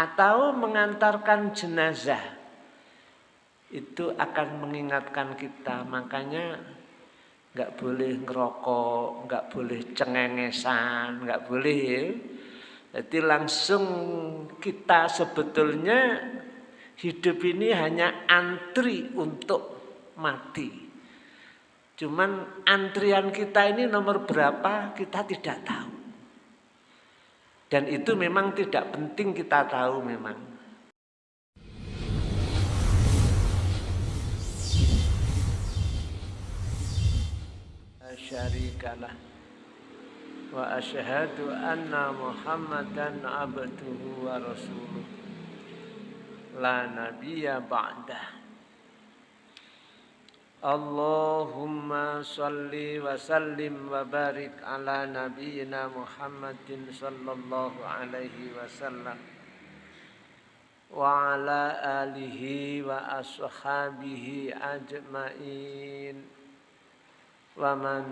atau mengantarkan jenazah. Itu akan mengingatkan kita. Makanya nggak boleh ngerokok nggak boleh cengengesan nggak boleh. Jadi langsung kita sebetulnya hidup ini hanya antri untuk mati. Cuman antrian kita ini nomor berapa kita tidak tahu dan itu memang tidak penting kita tahu memang. Syarikalah wa asyhadu anna Muhammadan abduhu wa rasuluh. La nabiyya ba'dah اللهم صل وسلم وبارك على نبينا محمد صلى الله عليه وسلم وعلى آله وأصحابه أجمعين ومن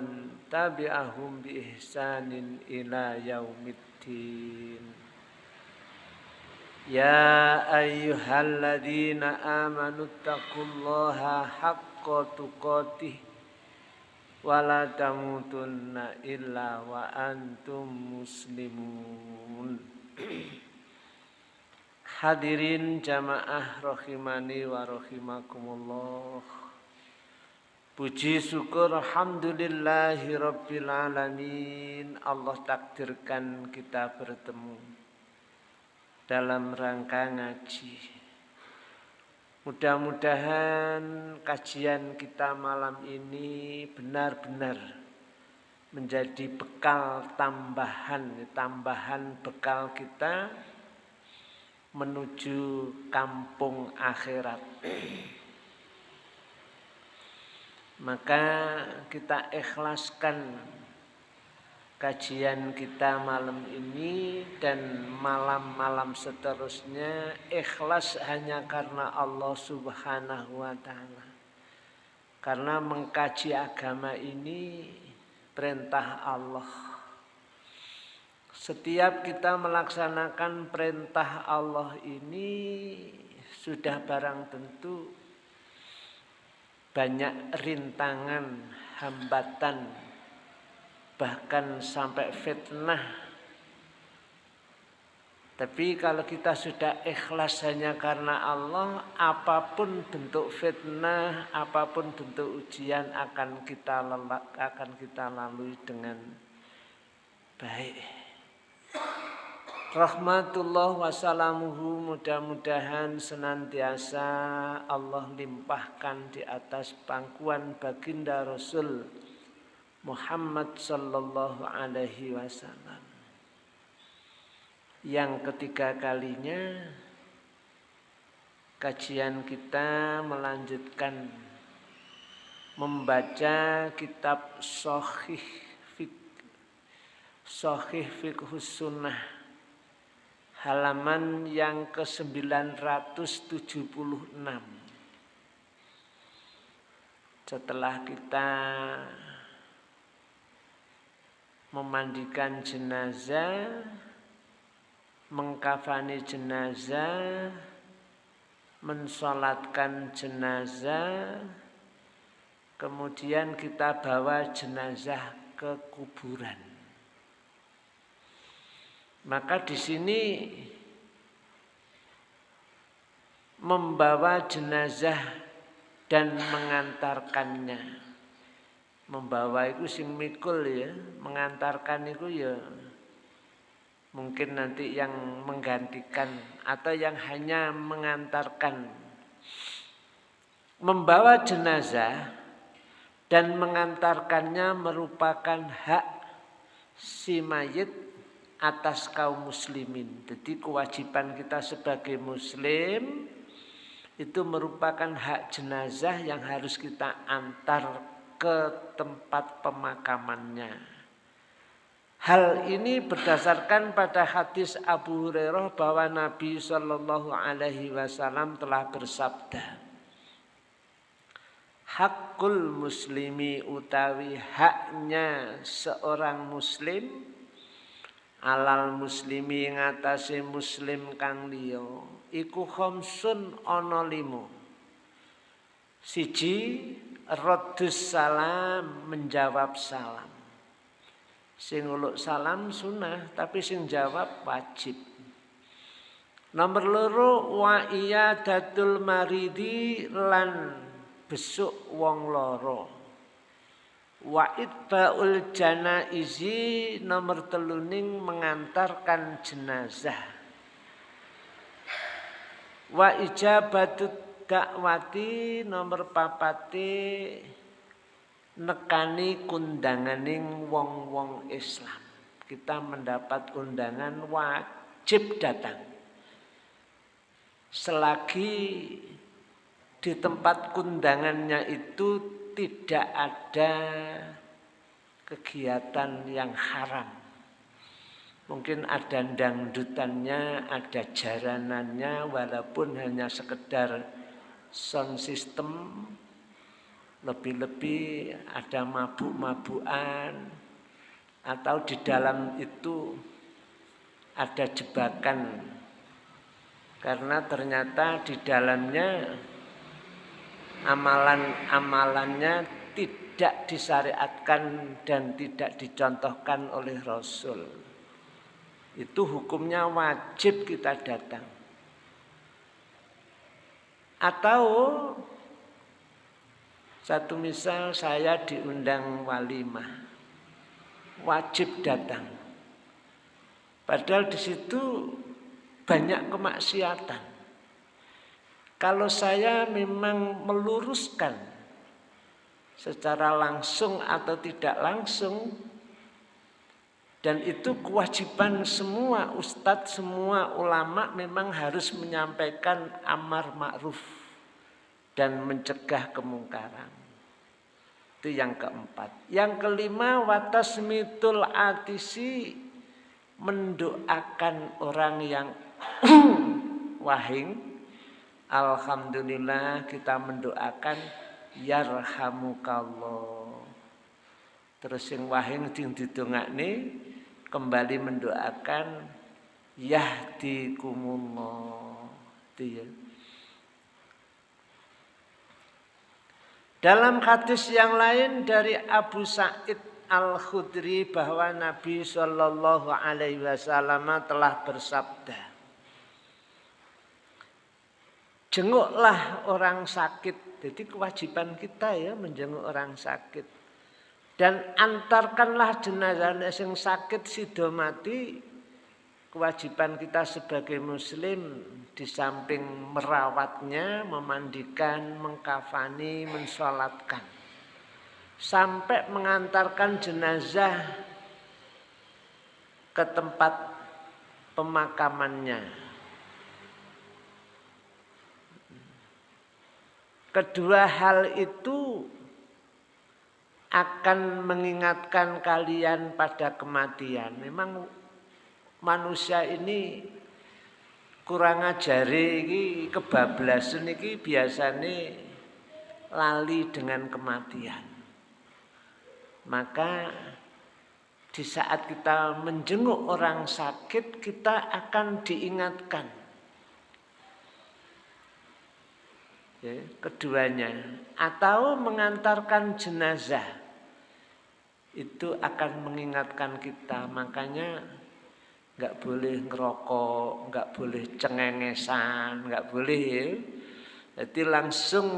تبعهم بإحسان إلى يوم الدين يا أيها الذين آمنوا اتقوا الله حق haqqa tuqatih wala tamutunna illa wa antum muslimun. Hadirin jamaah rahimani wa rahimakumullah. Puji syukur Alhamdulillahi Rabbil Alamin. Allah takdirkan kita bertemu Dalam rangka ngaji Mudah-mudahan kajian kita malam ini benar-benar menjadi bekal tambahan, tambahan bekal kita menuju kampung akhirat. Maka kita ikhlaskan kajian kita malam ini dan malam-malam seterusnya ikhlas hanya karena Allah Subhanahu wa taala. Karena mengkaji agama ini perintah Allah. Setiap kita melaksanakan perintah Allah ini sudah barang tentu banyak rintangan, hambatan bahkan sampai fitnah. Tapi kalau kita sudah ikhlas hanya karena Allah, apa pun bentuk fitnah, apa pun bentuk ujian akan kita lelak, akan kita lalui dengan baik. Rahmatullah wassalamuhu mudah-mudahan senantiasa Allah limpahkan di atas pangkuan baginda Rasul Muhammad sallallahu alaihi wasallam. Yang ketiga kalinya kajian kita melanjutkan membaca kitab Sahih Fik Fiqhus Sunnah halaman yang ke-976. Setelah kita memandikan jenazah, mengkafani jenazah, mensolatkan jenazah, kemudian kita bawa jenazah ke kuburan. Maka di sini membawa jenazah dan mengantarkannya membawa itu sing mikul ya, mengantarkan itu ya mungkin nanti yang menggantikan atau yang hanya mengantarkan membawa jenazah dan mengantarkannya merupakan hak si mayit atas kaum muslimin. Jadi kewajiban kita sebagai muslim itu merupakan hak jenazah yang harus kita antar ke tempat pemakamannya. Hal ini berdasarkan pada hadis Abu Hurairah bahwa Nabi Shallallahu Alaihi Wasallam telah bersabda, Hakul muslimi utawi haknya seorang muslim alal muslimi ngatasi muslim kang liya iku limo siji raddus salam menjawab salam. Sing uluk salam sunnah tapi sing jawab wajib. Nomor loro wa iya datul maridi lan besuk wong loro. Wa itbaul janaizi nomor teluning mengantarkan jenazah. Wa ijabatut dakwati nomor papati nekani kundanganing wong-wong Islam. Kita mendapat undangan wajib datang. Selagi di tempat kundangannya itu tidak ada kegiatan yang haram. Mungkin ada dangdutannya, ada jaranannya, walaupun hanya sekedar sound system lebih-lebih ada mabuk-mabukan atau di dalam itu ada jebakan karena ternyata di dalamnya amalan-amalannya tidak disyariatkan dan tidak dicontohkan oleh Rasul. Itu hukumnya wajib kita datang. Atau satu misal saya diundang walimah, wajib datang. Padahal di situ banyak kemaksiatan. Kalau saya memang meluruskan secara langsung atau tidak langsung dan itu kewajiban semua ustadz, semua ulama memang harus menyampaikan amar ma'ruf dan mencegah kemungkaran. Itu yang keempat. Yang kelima, watasmitul atisi mendoakan orang yang wahing. Alhamdulillah kita mendoakan yarhamukallah. Terus yang wahing ding didongakne kembali mendoakan yahdikumullah itu ya. Dalam hadis yang lain dari Abu Sa'id Al-Khudri bahwa Nabi Shallallahu Alaihi Wasallam telah bersabda, jenguklah orang sakit. Jadi kewajiban kita ya menjenguk orang sakit dan antarkanlah jenazah yang sakit sido mati kewajiban kita sebagai muslim di samping merawatnya, memandikan, mengkafani, mensolatkan sampai mengantarkan jenazah ke tempat pemakamannya. Kedua hal itu akan mengingatkan kalian pada kematian. Memang manusia ini kurang ajari ini kebablasan ini biasanya lali dengan kematian. Maka di saat kita menjenguk orang sakit kita akan diingatkan ya, keduanya atau mengantarkan jenazah itu akan mengingatkan kita. Makanya nggak boleh ngerokok nggak boleh cengengesan nggak boleh. Jadi langsung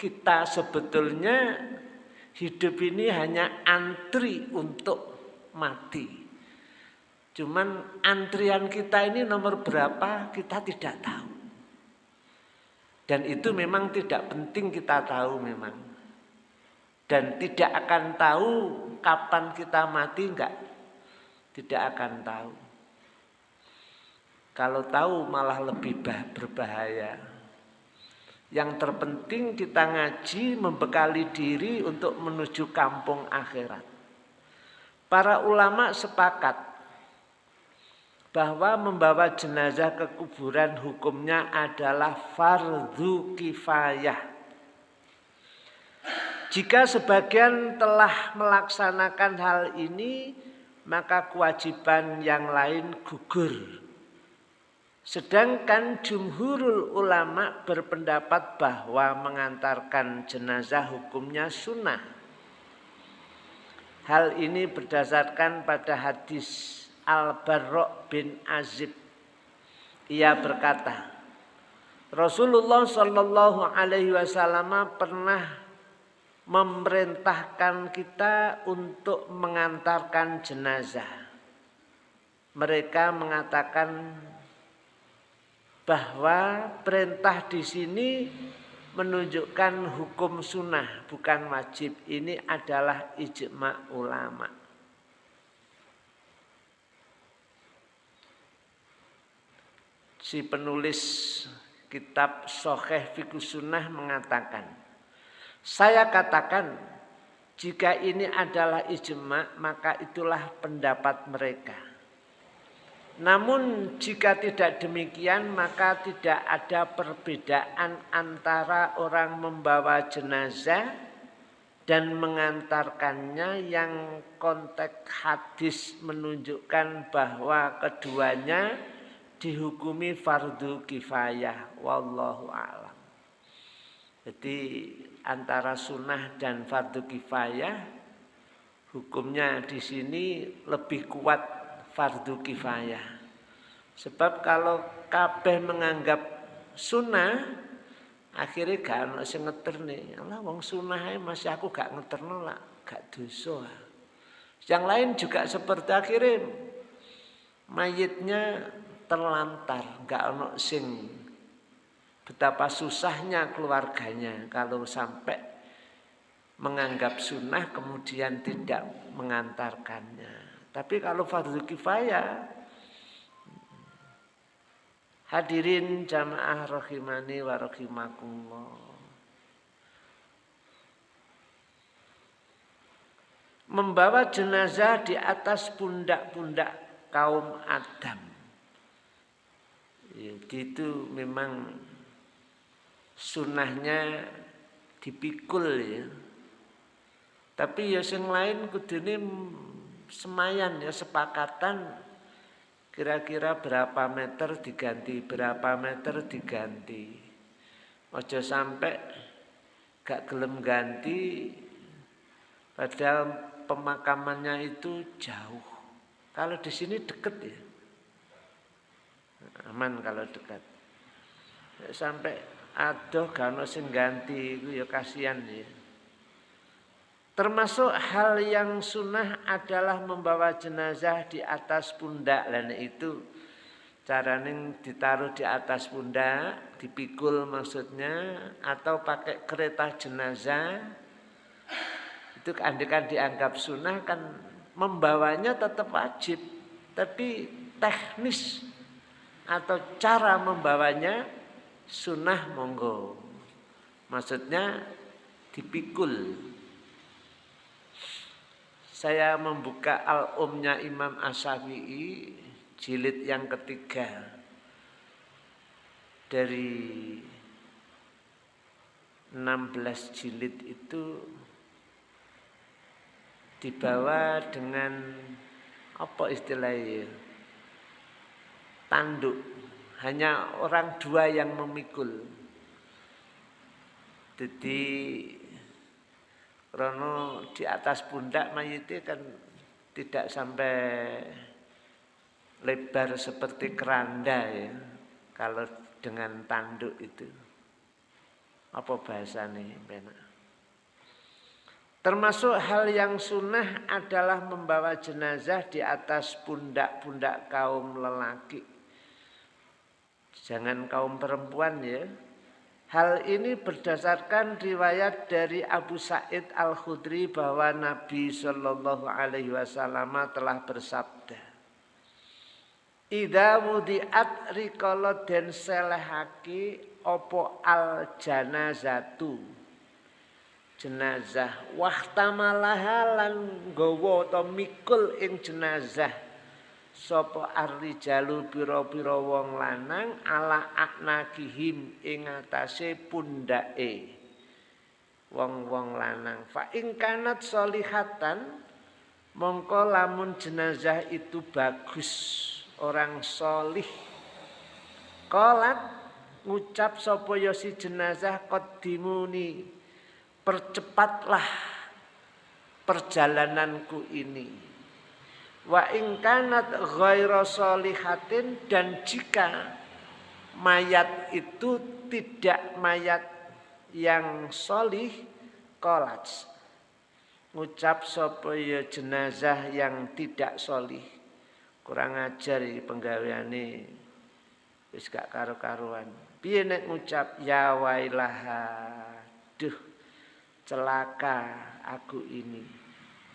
kita sebetulnya hidup ini hanya antri untuk mati. Cuman antrian kita ini nomor berapa kita tidak tahu. Dan itu memang tidak penting kita tahu memang. Dan tidak akan tahu kapan kita mati enggak. Tidak akan tahu. Kalau tahu malah lebih berbahaya. Yang terpenting kita ngaji membekali diri untuk menuju kampung akhirat. Para ulama sepakat bahwa membawa jenazah ke kuburan hukumnya adalah fardu kifayah. Jika sebagian telah melaksanakan hal ini, maka kewajiban yang lain gugur. Sedangkan jumhurul ulama berpendapat bahwa mengantarkan jenazah hukumnya sunnah. Hal ini berdasarkan pada hadis Al-Barra' bin Azib. Ia berkata, Rasulullah Shallallahu Alaihi Wasallam pernah memerintahkan kita untuk mengantarkan jenazah. Mereka mengatakan bahwa perintah di sini menunjukkan hukum sunnah bukan wajib. Ini adalah ijma ulama. Si penulis kitab Soheh Fikus Sunnah mengatakan, saya katakan jika ini adalah ijma maka itulah pendapat mereka. Namun jika tidak demikian maka tidak ada perbedaan antara orang membawa jenazah dan mengantarkannya yang konteks hadis menunjukkan bahwa keduanya dihukumi fardu kifayah wallahu alam. Jadi antara sunnah dan fardu kifayah hukumnya di sini lebih kuat fardu kifayah. Sebab kalau kabeh menganggap sunnah, akhirnya gak ono sing nih. Allah wong sunnah masih aku gak ngeterno lah, gak dosa. Yang lain juga seperti akhirnya mayitnya terlantar, gak ono sing betapa susahnya keluarganya kalau sampai menganggap sunnah kemudian tidak mengantarkannya. Tapi kalau fardu kifayah hadirin jamaah rahimani wa rahimakumullah. Membawa jenazah di atas pundak-pundak kaum Adam. Ya, itu memang sunnahnya dipikul ya. Tapi ya yang lain kudune semayan ya sepakatan kira-kira berapa meter diganti, berapa meter diganti. Ojo sampai gak gelem ganti padahal pemakamannya itu jauh. Kalau di sini deket ya. Aman kalau dekat. Sampai aduh kalau sing ganti itu ya kasihan ya. Termasuk hal yang sunnah adalah membawa jenazah di atas pundak. Dan itu caranya ditaruh di atas pundak, dipikul maksudnya, atau pakai kereta jenazah. Itu andikan dianggap sunnah kan membawanya tetap wajib. Tapi teknis atau cara membawanya sunnah monggo. Maksudnya dipikul. Saya membuka al-umnya Imam Asyafi'i jilid yang ketiga. Dari 16 jilid itu dibawa dengan apa istilahnya? Tanduk hanya orang dua yang memikul jadi Rono di atas pundak mayitnya kan tidak sampai lebar seperti keranda ya. Kalau dengan tanduk itu. Apa bahasa nih benar? Termasuk hal yang sunnah adalah membawa jenazah di atas pundak-pundak kaum lelaki. Jangan kaum perempuan ya. Hal ini berdasarkan riwayat dari Abu Sa'id Al-Khudri bahwa Nabi Shallallahu Alaihi Wasallam telah bersabda, Ida wudiat rikolo den selehaki opo al janazatu jenazah wahtamalaha lan gowo atau mikul ing jenazah sapa arrijalu pira-pira wong lanang ala aknakihim ing atase pundake wong-wong lanang fa ing kanat solihatan Mongko lamun jenazah itu bagus, orang solih. Kolat ngucap sapa ya si jenazah qaddimuni percepatlah perjalananku ini. Wa ingkanat ghaira solihatin dan jika mayat itu tidak mayat yang solih kolats ngucap sapa ya jenazah yang tidak solih kurang ajar iki penggaweane. Wis gak karo-karuan. Piye nek ngucap ya wailaha duh celaka aku ini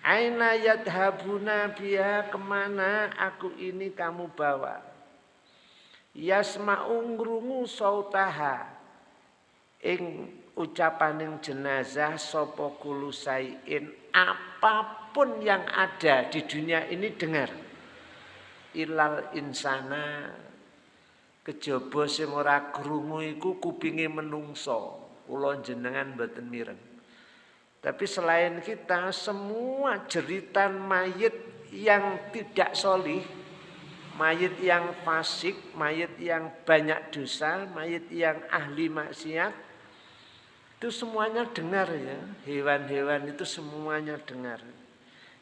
aina yadhabuna biya ke mana aku ini kamu bawa yasma'u ngrungu sautaha ing ucapaning jenazah sapa kulusain apa pun yang ada di dunia ini dengar. Ilal insana kejaba sing ora iku kupinge menungso. Kula jenengan mboten mireng. Tapi selain kita semua jeritan mayit yang tidak solih, mayit yang fasik, mayit yang banyak dosa, mayit yang ahli maksiat, itu semuanya dengar ya. Hewan-hewan itu semuanya dengar.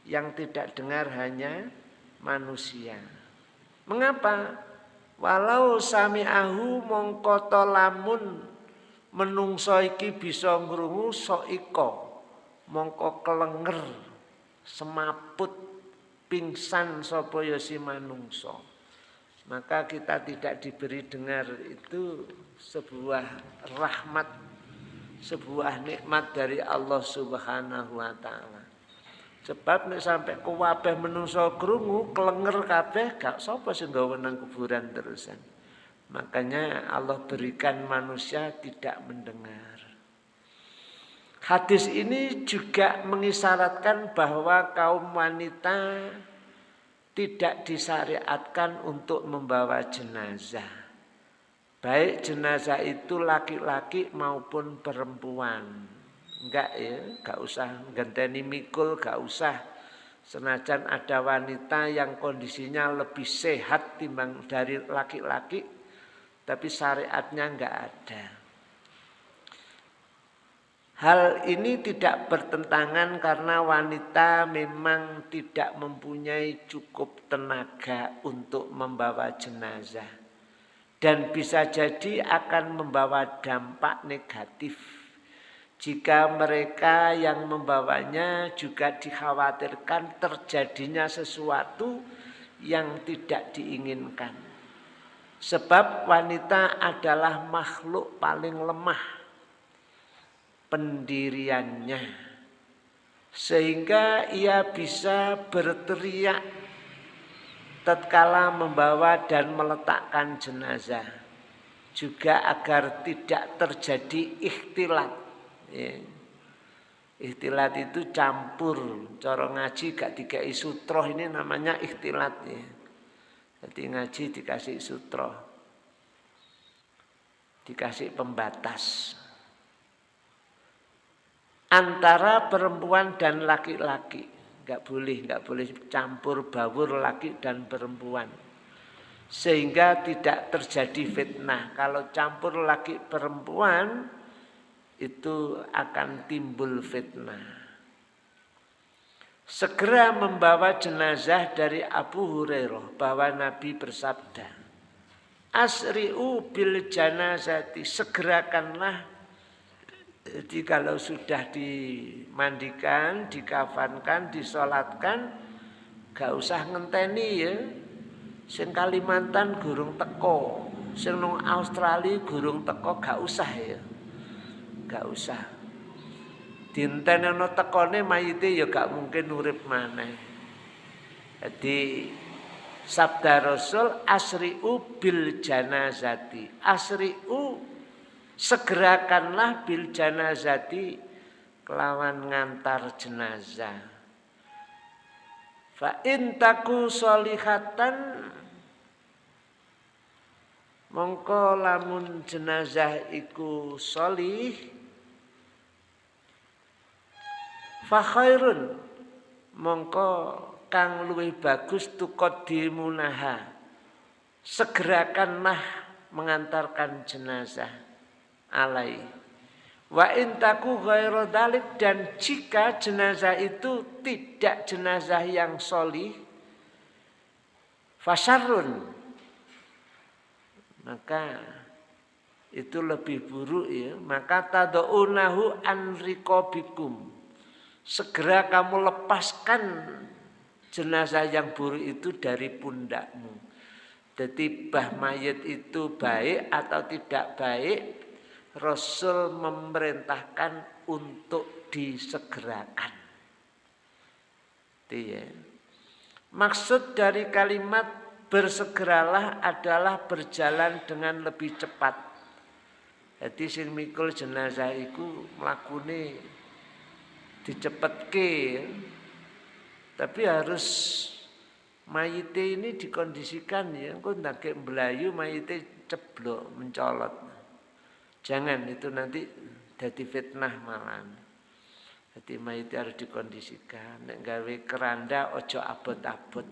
Yang tidak dengar hanya manusia. Mengapa? Walau sami ahu mongkoto lamun menungso iki bisa ngrungu iko mongko kelenger semaput pingsan sapa ya si manungso maka kita tidak diberi dengar itu sebuah rahmat sebuah nikmat dari Allah Subhanahu wa taala. Sebab nek sampai kuwabeh menungso krungu klenger kabeh gak sapa sing nggawa nang kuburan terusan. Makanya Allah berikan manusia tidak mendengar. Hadis ini juga mengisyaratkan bahwa kaum wanita tidak disyariatkan untuk membawa jenazah. Baik jenazah itu laki-laki maupun perempuan. Enggak ya, enggak usah ganteni mikul, enggak usah. Senajan ada wanita yang kondisinya lebih sehat timbang dari laki-laki, tapi syariatnya enggak ada. Hal ini tidak bertentangan karena wanita memang tidak mempunyai cukup tenaga untuk membawa jenazah. Dan bisa jadi akan membawa dampak negatif. Jika mereka yang membawanya juga dikhawatirkan terjadinya sesuatu yang tidak diinginkan. Sebab wanita adalah makhluk paling lemah pendiriannya. Sehingga ia bisa berteriak tatkala membawa dan meletakkan jenazah juga agar tidak terjadi ikhtilat ya. ikhtilat itu campur cara ngaji gak tiga sutroh ini namanya ikhtilat ya. jadi ngaji dikasih sutroh dikasih pembatas antara perempuan dan laki-laki nggak boleh, nggak boleh campur baur laki dan perempuan. Sehingga tidak terjadi fitnah. Kalau campur laki perempuan itu akan timbul fitnah. Segera membawa jenazah dari Abu Hurairah bahwa Nabi bersabda, Asri'u bil janazati, segerakanlah jadi kalau sudah dimandikan, dikafankan, disolatkan, gak usah ngenteni ya. Sing Kalimantan gurung teko, sing nang Australia gurung teko gak usah ya. Gak usah. Dintenono tekone mayite ya gak mungkin urip maneh. Jadi sabda Rasul asri'u bil janazati. Asri'u segerakanlah bil janazati kelawan ngantar jenazah. Fa intaku solihatan mongko lamun jenazah iku solih fa khairun mongko kang luwih bagus tuqaddimunaha segerakanlah mengantarkan jenazah alai. Wa intaku dalik dan jika jenazah itu tidak jenazah yang solih fasarun maka itu lebih buruk ya. Maka tadaunahu an rikobikum segera kamu lepaskan jenazah yang buruk itu dari pundakmu. Jadi bah mayat itu baik atau tidak baik Rasul memerintahkan untuk disegerakan ya. maksud dari kalimat bersegeralah adalah berjalan dengan lebih cepat jadi sing mikul jenazah iku mlakune dicepetke. Tapi harus mayite ini dikondisikan ya, engko ndake mblayu mayite ceblok mencolot. Jangan itu nanti jadi fitnah malah. Jadi mayite harus dikondisikan. Nek keranda ojo abot-abot.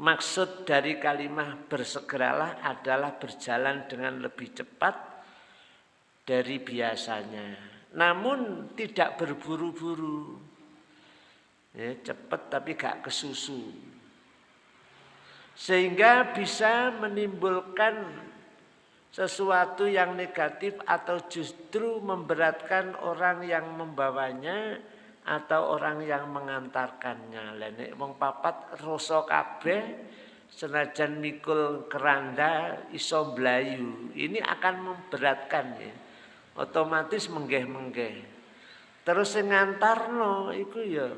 Maksud dari kalimat bersegeralah adalah berjalan dengan lebih cepat dari biasanya. Namun tidak berburu-buru. Ya, cepat tapi gak kesusu. Sehingga bisa menimbulkan sesuatu yang negatif atau justru memberatkan orang yang membawanya atau orang yang mengantarkannya. Lenek wong papat rasa kabeh senajan mikul keranda iso blayu. Ini akan memberatkan ya. Otomatis menggeh-menggeh. Terus sing ngantarno iku ya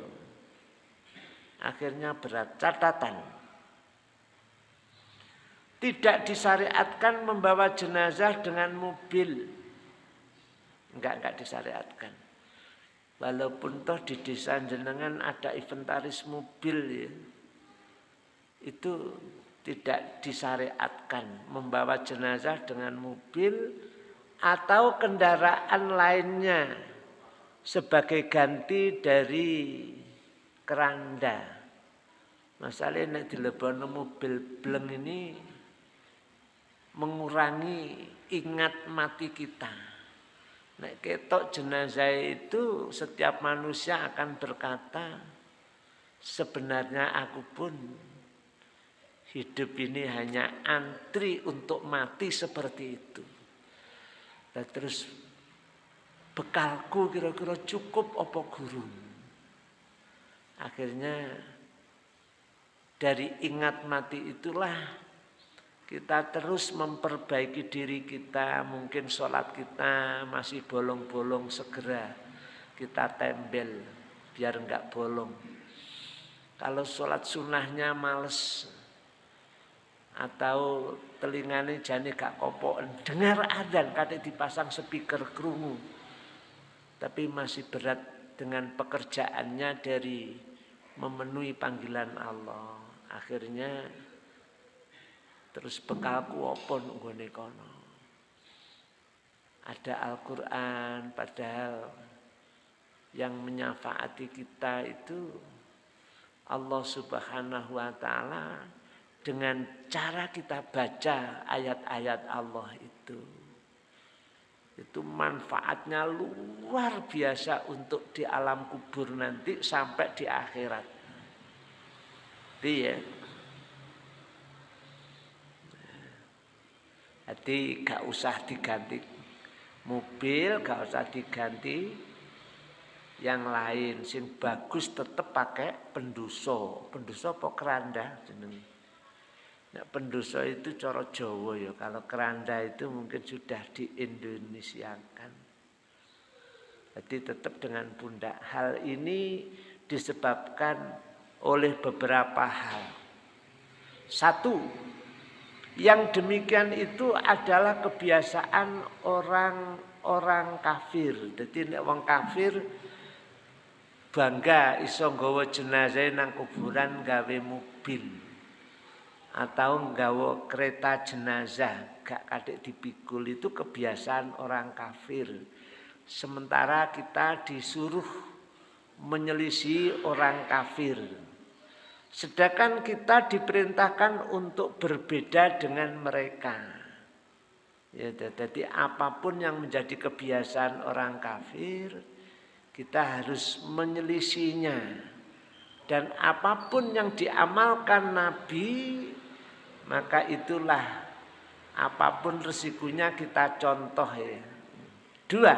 akhirnya berat. Catatan. Tidak disyariatkan membawa jenazah dengan mobil. Enggak, enggak disyariatkan. Walaupun toh di desa jenengan ada inventaris mobil ya. Itu tidak disyariatkan membawa jenazah dengan mobil atau kendaraan lainnya sebagai ganti dari keranda. Masalahnya di dilebono mobil bleng ini mengurangi ingat mati kita. Nek ketok jenazah itu setiap manusia akan berkata, sebenarnya aku pun hidup ini hanya antri untuk mati seperti itu. Dan terus bekalku kira-kira cukup opo guru. Akhirnya dari ingat mati itulah kita terus memperbaiki diri kita, mungkin sholat kita masih bolong-bolong segera kita tembel biar enggak bolong. Kalau sholat sunnahnya males atau telinganya jani gak kopok, dengar adan kadek dipasang speaker kerungu. Tapi masih berat dengan pekerjaannya dari memenuhi panggilan Allah. Akhirnya Terus bekalku apa nggone kono. Ada Al-Qur'an padahal yang menyafaati kita itu Allah Subhanahu wa taala dengan cara kita baca ayat-ayat Allah itu itu manfaatnya luar biasa untuk di alam kubur nanti sampai di akhirat. Iya. Jadi gak usah diganti mobil, gak usah diganti yang lain. Sing bagus tetap pakai penduso. Penduso apa keranda jeneng. Nah, penduso itu coro Jawa ya. Kalau keranda itu mungkin sudah di Indonesiakan. Jadi tetap dengan pundak. Hal ini disebabkan oleh beberapa hal. Satu, yang demikian itu adalah kebiasaan orang-orang kafir. Jadi wong kafir bangga iso nggawa jenazah nang kuburan gawe mobil atau nggawa kereta jenazah gak kadek dipikul itu kebiasaan orang kafir. Sementara kita disuruh menyelisih orang kafir. Sedangkan kita diperintahkan untuk berbeda dengan mereka. Ya, jadi apa pun yang menjadi kebiasaan orang kafir, kita harus menyelisinya. Dan apa pun yang diamalkan Nabi, maka itulah apa pun resikonya kita contoh ya. Dua,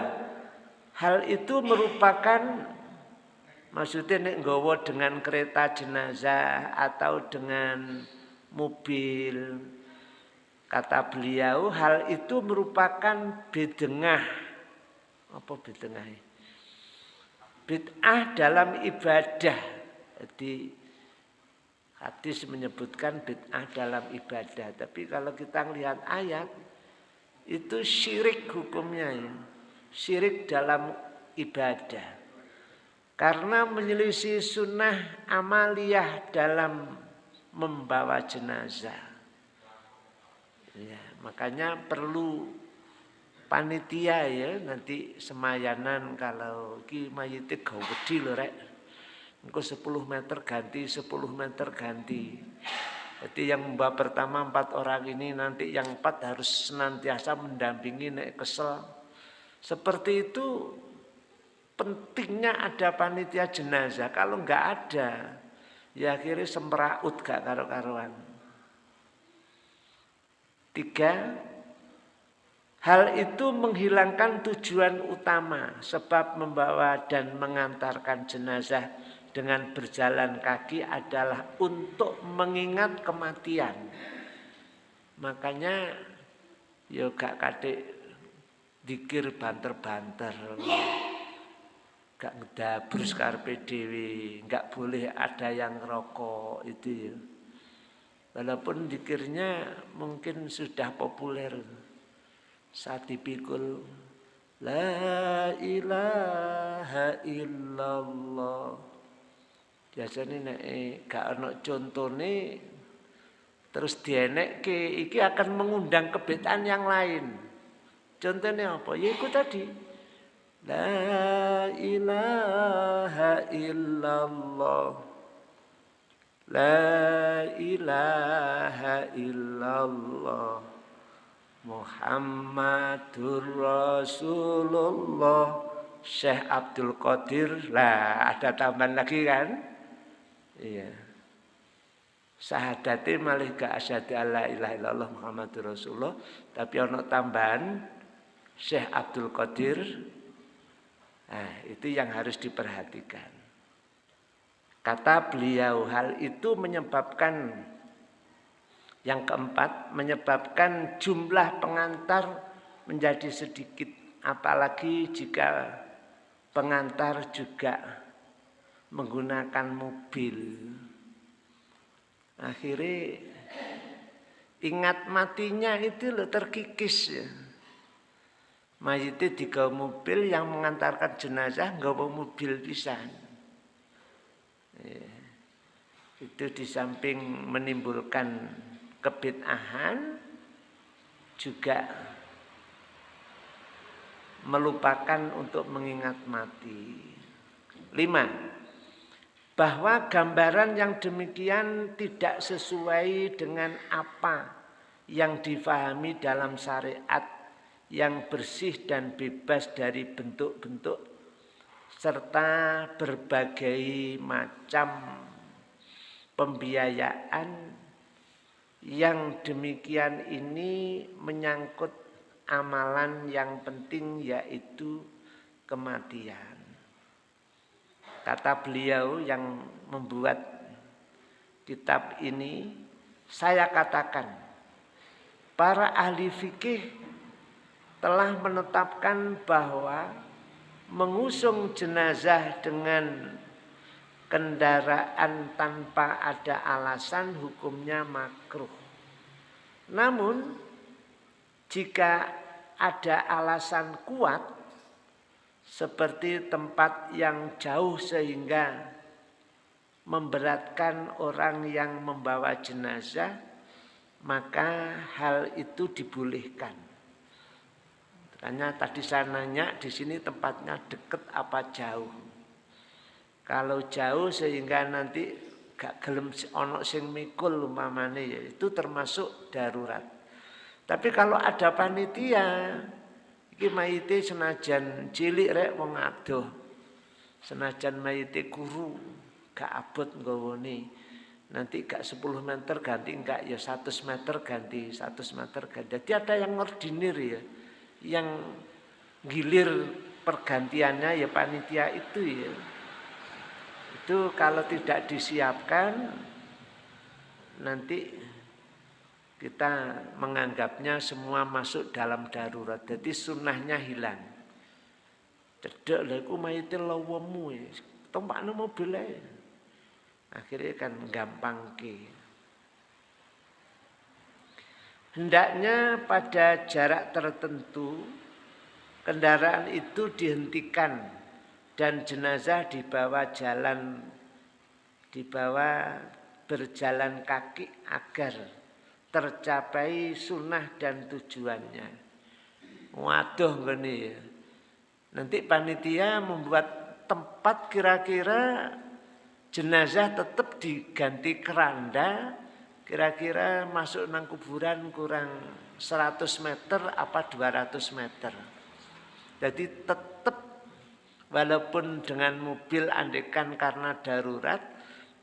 hal itu merupakan maksudnya nek nggawa dengan kereta jenazah atau dengan mobil. Kata beliau hal itu merupakan bidengah. Apa bidengah? Bid'ah dalam ibadah. Jadi hadis menyebutkan bid'ah dalam ibadah. Tapi kalau kita lihat ayat itu syirik hukumnya ya. Syirik dalam ibadah. Karena menyelisih sunnah amaliyah dalam membawa jenazah. Ya, makanya perlu panitia ya nanti semayanan kalau ki mayite gawe wedi lho rek. Engko 10 meter ganti, 10 meter ganti. Jadi yang mbak pertama empat orang ini nanti yang empat harus senantiasa mendampingi nek kesel. Seperti itu pentingnya ada panitia jenazah. Kalau nggak ada, ya akhirnya semeraut gak karu-karuan. Tiga, Hal itu menghilangkan tujuan utama sebab membawa dan mengantarkan jenazah dengan berjalan kaki adalah untuk mengingat kematian. Makanya yo gak kadek dikir banter-banter. Gak ngedabur skarpe dewi, gak boleh ada yang rokok itu ya. Walaupun dikirnya mungkin sudah populer saat dipikul La ilaha illallah Biasanya nek gak ana contone terus ke iki akan mengundang kebetaan yang lain. Contohnya apa? Ya itu tadi. La ilaha illallah. La ilaha illallah. Muhammadur Rasulullah. Syekh Abdul Qadir. Lah ada tambahan lagi kan? Iya. Sahadati malih ga asyhadu alla ilaha illallah Muhammadur Rasulullah. Tapi ono tambahan Syekh Abdul Qadir nah itu yang harus diperhatikan kata beliau hal itu menyebabkan yang keempat, menyebabkan jumlah pengantar menjadi sedikit. Apalagi jika pengantar juga menggunakan mobil. Akhirnya ingat matinya itu lo terkikis ya. Mayitnya tiga mobil yang mengantarkan jenazah nggak mau mobil bisa. Ya. Itu di samping menimbulkan kebid'ahan juga melupakan untuk mengingat mati. Lima, bahwa gambaran yang demikian tidak sesuai dengan apa yang difahami dalam syariat yang bersih dan bebas dari bentuk-bentuk serta berbagai macam pembiayaan yang demikian ini menyangkut amalan yang penting yaitu kematian. Kata beliau yang membuat kitab ini, saya katakan, para ahli fikih telah menetapkan bahwa mengusung jenazah dengan kendaraan tanpa ada alasan hukumnya makruh. Namun jika ada alasan kuat seperti tempat yang jauh sehingga memberatkan orang yang membawa jenazah, maka hal itu dibolehkan. Karena tadi saya nanya di sini tempatnya dekat apa jauh. Kalau jauh sehingga nanti gak gelem ono sing mikul umpamane ya itu termasuk darurat. Tapi kalau ada panitia iki mayite senajan cilik rek wong adoh. Senajan mayite kuru gak abot nggawone. Nanti gak 10 meter ganti enggak ya 100 meter ganti 100 meter ganti. Jadi ada yang ngordinir ya. Yang gilir pergantiannya ya panitia itu ya. Itu kalau tidak disiapkan nanti kita menganggapnya semua masuk dalam darurat. Jadi sunnahnya hilang. Cedek lah iku mayite lawemu. Tompakno mobil ae. Akhirnya kan gampang ke. Hendaknya pada jarak tertentu kendaraan itu dihentikan dan jenazah dibawa jalan dibawa berjalan kaki agar tercapai sunnah dan tujuannya. Waduh gini ya. Nanti panitia membuat tempat kira-kira jenazah tetap diganti keranda kira-kira masuk nang kuburan kurang 100 meter apa 200 meter. Jadi tetap walaupun dengan mobil andekan karena darurat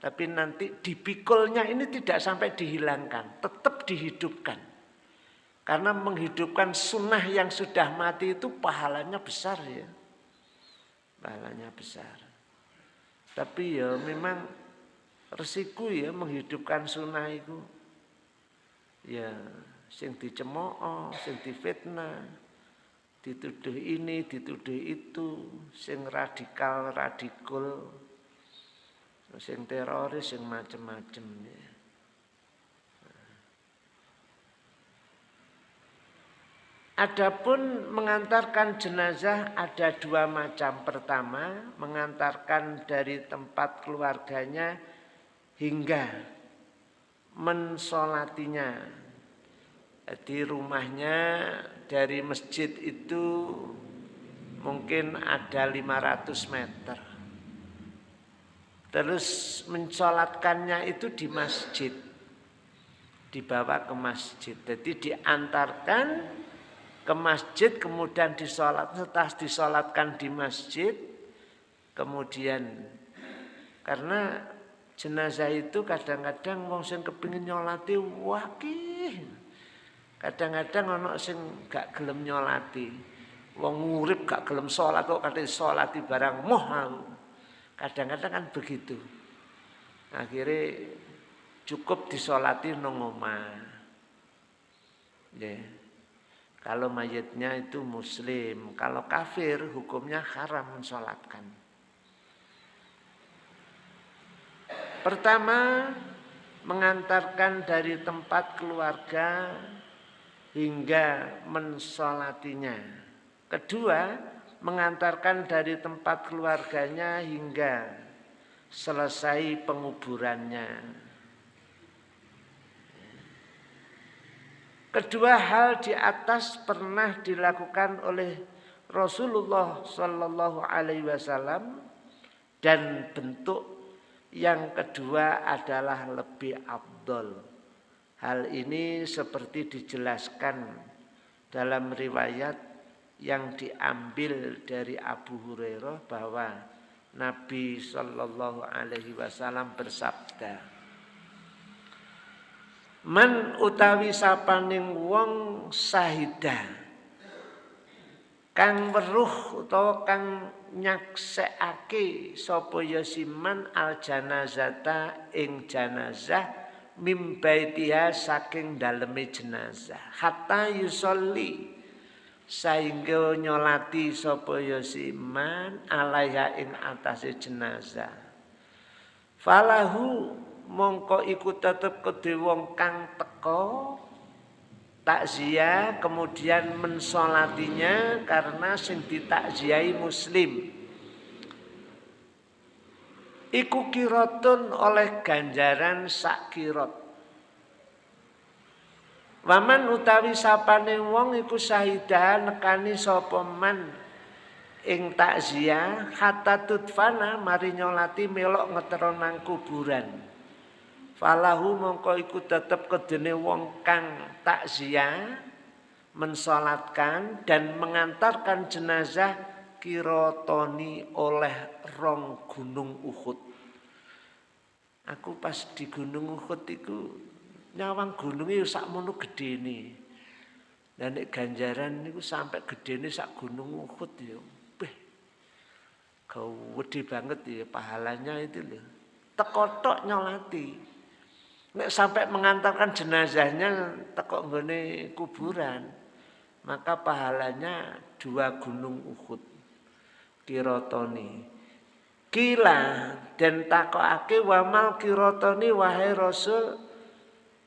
tapi nanti dipikulnya ini tidak sampai dihilangkan, tetap dihidupkan. Karena menghidupkan sunnah yang sudah mati itu pahalanya besar ya. Pahalanya besar. Tapi ya memang resiko ya menghidupkan sunnah itu. Ya sing dicemooh, sing difitnah, dituduh ini, dituduh itu, sing radikal, radikul, sing teroris, sing macem-macem ya. Adapun mengantarkan jenazah ada dua macam. Pertama, mengantarkan dari tempat keluarganya hingga mensolatinya. Di rumahnya dari masjid itu mungkin ada 500 meter. Terus mensolatkannya itu di masjid. Dibawa ke masjid. Jadi diantarkan ke masjid kemudian disolat setelah disolatkan di masjid kemudian karena jenazah itu kadang-kadang wong sing kepingin nyolati wakih kadang-kadang ono sing gak gelem nyolati. Wong ngurip gak gelem sholat kok kate sholati barang moh kadang-kadang kan begitu. Akhirnya cukup disolati nang omah. Yeah. Kalau mayatnya itu muslim, kalau kafir hukumnya haram mensolatkan. Pertama, mengantarkan dari tempat keluarga hingga mensolatinya. Kedua, mengantarkan dari tempat keluarganya hingga selesai penguburannya. Kedua hal di atas pernah dilakukan oleh Rasulullah Sallallahu Alaihi Wasallam dan bentuk yang kedua adalah lebih abdol. Hal ini seperti dijelaskan dalam riwayat yang diambil dari Abu Hurairah bahwa Nabi Sallallahu Alaihi Wasallam bersabda, Man utawi sapaning wong sahida kang weruh utawa kang nyaksekake sapa ya siman al janazata ing janazah mimbaitiha saking daleme jenazah. Hatta yusolli sehingga nyolati sapa ya siman alaiha ing atase jenazah. Falahu mongko iku tetep kedhe wong kang teko takziah kemudian mensolatinya karena sing ditakziahi muslim. Iku kirotun oleh ganjaran sak kirot. Waman utawi sapane wong iku sahidah nekani sapa man ing takziah hatta tutfana mari nyolati melok ngetero nang kuburan falahu mongko iku tetep kedene wong kang takziah mensolatkan dan mengantarkan jenazah kirotoni oleh rong gunung Uhud aku pas di gunung Uhud itu nyawang gunungnya sak mono gedene dan ganjaran niku sampai gedene sak gunung Uhud ya gede banget ya pahalanya itu loh. Tekotok nyolati. Nek sampai mengantarkan jenazahnya tekok nggone kuburan, maka pahalanya dua gunung Uhud. Kirotoni. Kila dan takokake wamal kirotoni wahai Rasul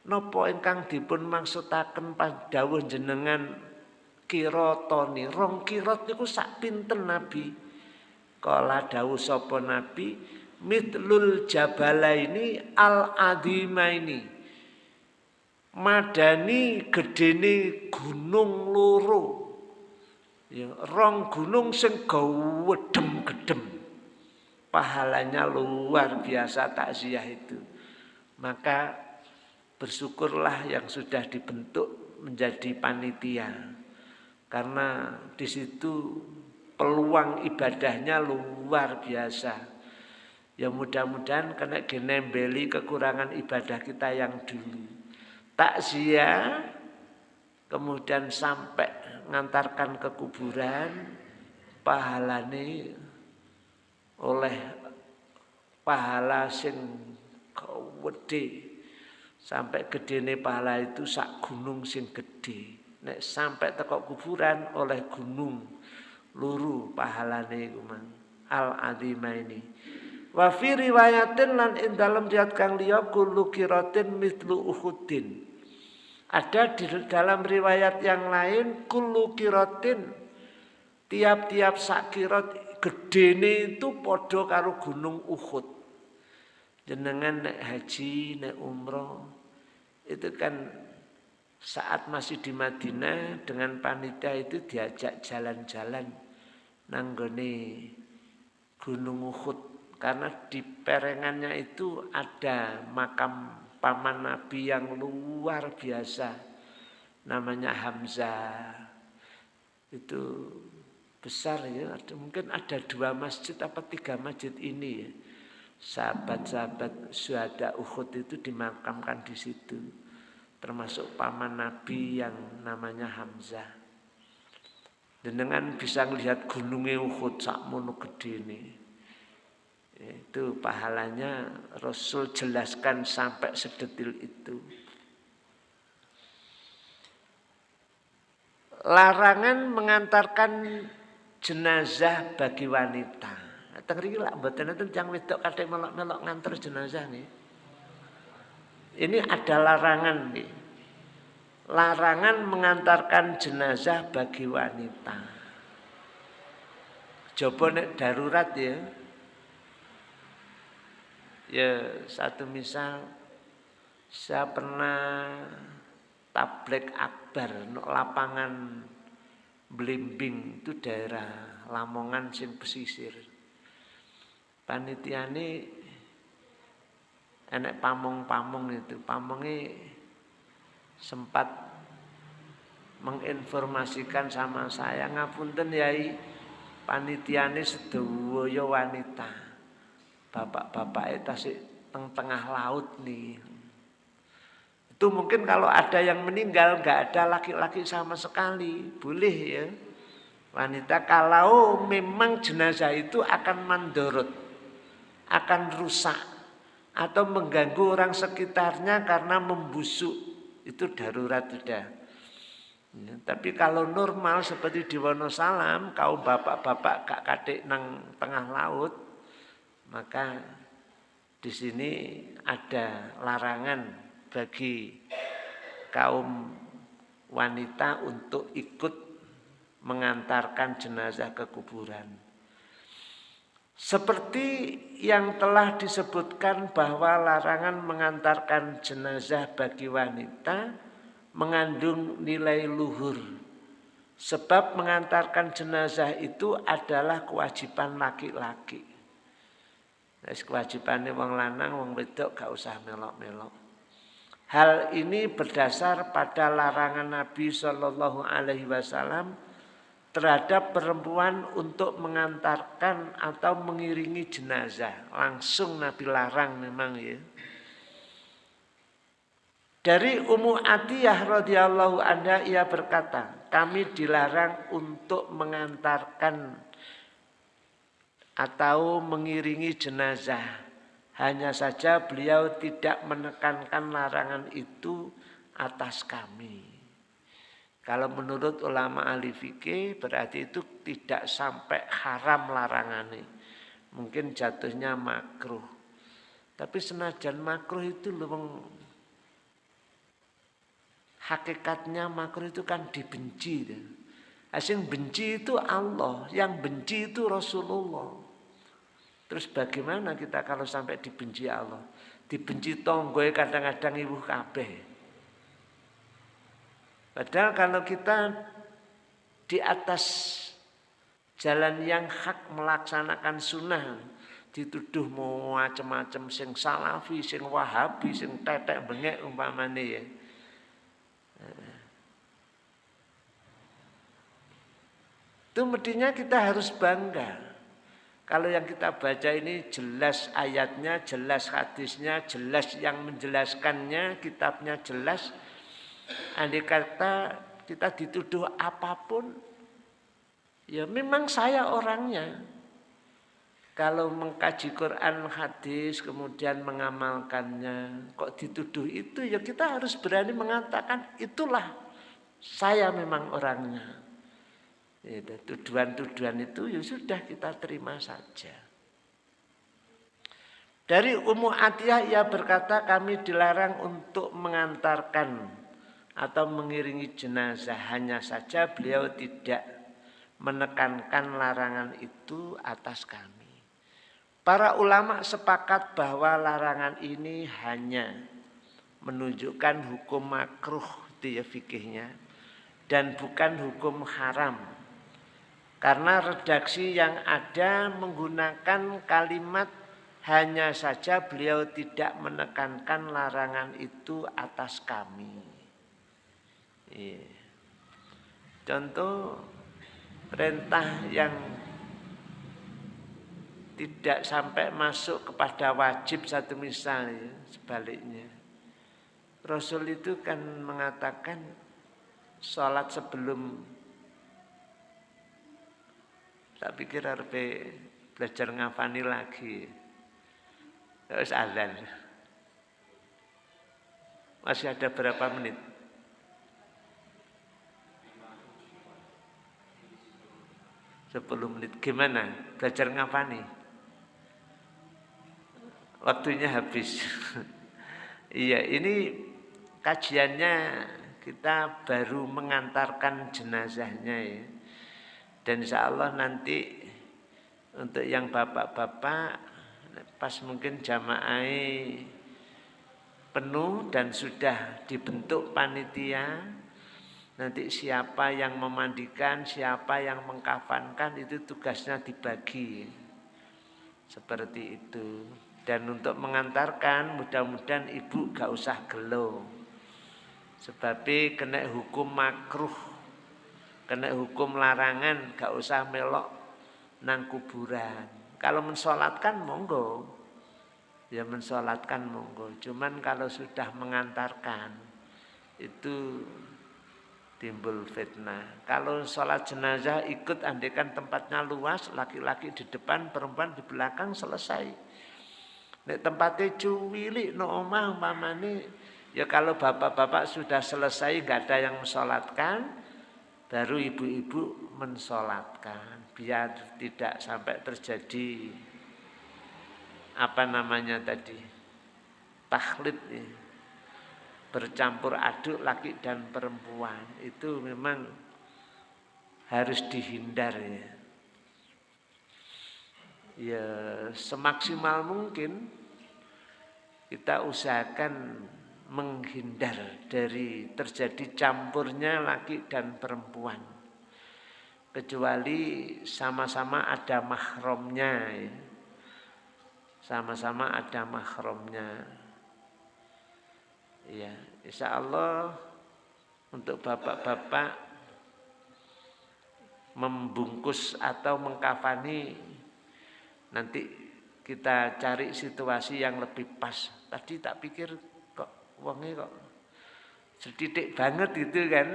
nopo ingkang dipun maksudaken pas dawuh jenengan kirotoni. Rong kirot niku sak pinten Nabi Kala dawu sapa Nabi mitlul jabala ini al adima ini madani gedene gunung loro. Ya rong gunung sing gedem gedem pahalanya luar biasa takziah itu. Maka bersyukurlah yang sudah dibentuk menjadi panitia. Karena di situ peluang ibadahnya luar biasa. Ya mudah-mudahan kena genembeli kekurangan ibadah kita yang dulu. Takziah kemudian sampai ngantarkan ke kuburan pahalane oleh pahala sing gede. Sampai gede nih pahala itu sak gunung sing gede. Nek sampai tekok kuburan oleh gunung luru pahalane iku mang. Al azima ini wa fi riwayatin lan ing dalam riwayat kang liya kullu qiratin mithlu uhudin. Ada di dalam riwayat yang lain kullu qiratin tiap-tiap sakirat gedene itu podo karo gunung Uhud. Jenengan nek haji nek umroh itu kan saat masih di Madinah dengan panitia itu diajak jalan-jalan nanggone Gunung Uhud karena di perengannya itu ada makam paman Nabi yang luar biasa. Namanya Hamzah. Itu besar ya. Mungkin ada dua masjid apa tiga masjid ini ya. Sahabat-sahabat syuhada Uhud itu dimakamkan di situ. Termasuk paman Nabi yang namanya Hamzah. Dengan bisa melihat gunungnya Uhud sakmono gede ini. Itu pahalanya Rasul jelaskan sampai sedetil itu. Larangan mengantarkan jenazah bagi wanita. Tengri lah mboten itu yang wedok kadek melok-melok ngantar jenazah nih. Ini ada larangan nih larangan mengantarkan jenazah bagi wanita. Coba nek darurat ya. Ya satu misal saya pernah tablik akbar no lapangan Blimbing itu daerah Lamongan sing pesisir. Panitia ini enek pamong-pamong itu, pamongnya sempat menginformasikan sama saya ngapunten yai? Panitiane sedaya wanita bapak-bapak itu teng tengah laut nih. Itu mungkin kalau ada yang meninggal nggak ada laki-laki sama sekali. Boleh ya. Wanita kalau memang jenazah itu akan mandorot akan rusak atau mengganggu orang sekitarnya karena membusuk. Itu darurat sudah. Ya, tapi kalau normal seperti di Wonosalam, kau bapak-bapak kak kadik nang tengah laut, maka di sini ada larangan bagi kaum wanita untuk ikut mengantarkan jenazah ke kuburan. Seperti yang telah disebutkan bahwa larangan mengantarkan jenazah bagi wanita mengandung nilai luhur. Sebab mengantarkan jenazah itu adalah kewajiban laki-laki. Wis kewajibane wong lanang, wong wedok gak usah melok-melok. Hal ini berdasar pada larangan Nabi Shallallahu Alaihi Wasallam terhadap perempuan untuk mengantarkan atau mengiringi jenazah. Langsung Nabi larang memang ya. Dari Ummu Atiyah radhiyallahu anha ia berkata, kami dilarang untuk mengantarkan atau mengiringi jenazah. Hanya saja beliau tidak menekankan larangan itu atas kami. Kalau menurut ulama ahli fikih berarti itu tidak sampai haram larangannya. Mungkin jatuhnya makruh. Tapi senajan makruh itu loh hakikatnya makruh itu kan dibenci. Asing benci itu Allah, yang benci itu Rasulullah. Terus bagaimana kita kalau sampai dibenci Allah? Dibenci tonggoy kadang-kadang ibu kabeh. Padahal kalau kita di atas jalan yang hak melaksanakan sunnah dituduh mau macam-macam sing salafi, sing wahabi, sing tetek bengek umpamane ya Itu mestinya kita harus bangga. Kalau yang kita baca ini jelas ayatnya, jelas hadisnya, jelas yang menjelaskannya, kitabnya jelas. Andai kata kita dituduh apa pun, ya memang saya orangnya. Kalau mengkaji Quran, hadis, kemudian mengamalkannya, kok dituduh itu, ya kita harus berani mengatakan itulah saya memang orangnya. Tuduhan-tuduhan itu ya sudah kita terima saja. Dari Ummu Atiyah ia berkata kami dilarang untuk mengantarkan atau mengiringi jenazah. Hanya saja beliau tidak menekankan larangan itu atas kami. Para ulama sepakat bahwa larangan ini hanya menunjukkan hukum makruh itu ya fikihnya dan bukan hukum haram karena redaksi yang ada menggunakan kalimat hanya saja beliau tidak menekankan larangan itu atas kami. Iya. Contoh perintah yang tidak sampai masuk kepada wajib satu misalnya sebaliknya. Rasul itu kan mengatakan sholat sebelum tak pikir harus belajar ngafani lagi. Terus azan. Masih ada berapa menit? Sepuluh menit. Gimana? Belajar ngafani? Waktunya habis. iya, ini kajiannya kita baru mengantarkan jenazahnya ya. Dan insya Allah nanti untuk yang bapak-bapak pas mungkin jamaah penuh dan sudah dibentuk panitia nanti siapa yang memandikan siapa yang mengkafankan itu tugasnya dibagi. Seperti itu. Dan untuk mengantarkan mudah-mudahan ibu gak usah gelo. Sebab kena hukum makruh kena hukum larangan gak usah melok nang kuburan. Kalau mensolatkan monggo. Ya mensolatkan monggo. Cuman kalau sudah mengantarkan itu timbul fitnah. Kalau sholat jenazah ikut andekan tempatnya luas laki-laki di depan perempuan di belakang selesai. Nek tempatnya cuwili no omah umpamane ya kalau bapak-bapak sudah selesai gak ada yang mensolatkan baru ibu-ibu mensolatkan biar tidak sampai terjadi apa namanya tadi taklid bercampur aduk laki dan perempuan itu memang harus dihindar ya. Ya semaksimal mungkin kita usahakan menghindar dari terjadi campurnya laki dan perempuan. kecuali sama-sama ada mahromnya ya. sama-sama ada mahromnya ya insya Allah untuk bapak-bapak membungkus atau mengkafani nanti kita cari situasi yang lebih pas tadi tak pikir uangnya kok sedikit banget gitu kan.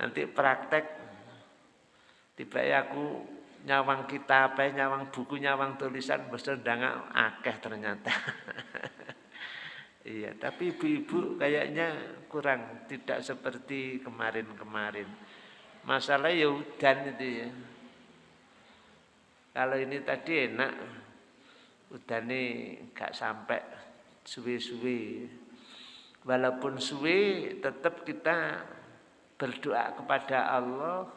Nanti praktek. Tiba ya aku nyawang kita apa nyawang buku nyawang tulisan bersedang akeh ternyata. Iya tapi ibu-ibu kayaknya kurang tidak seperti kemarin-kemarin. Masalah ya udan itu ya. Kalau ini tadi enak udah nih gak sampai suwe-suwe walaupun suwe tetap kita berdoa kepada Allah.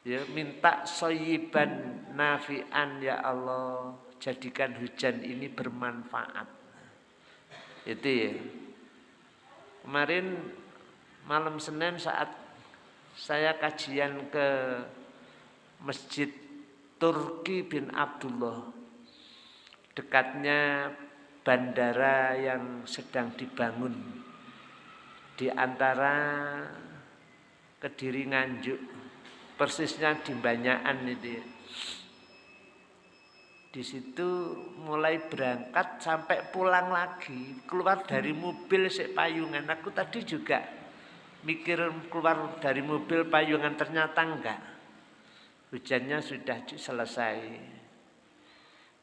Ya minta soyiban nafian ya Allah. Jadikan hujan ini bermanfaat. Itu ya. Kemarin malam Senin saat saya kajian ke masjid Turki bin Abdullah. Dekatnya bandara yang sedang dibangun di antara Kediri Nganjuk persisnya di Banyakan itu. Di situ mulai berangkat sampai pulang lagi, keluar dari mobil si payungan. Aku tadi juga mikir keluar dari mobil payungan ternyata enggak. Hujannya sudah selesai.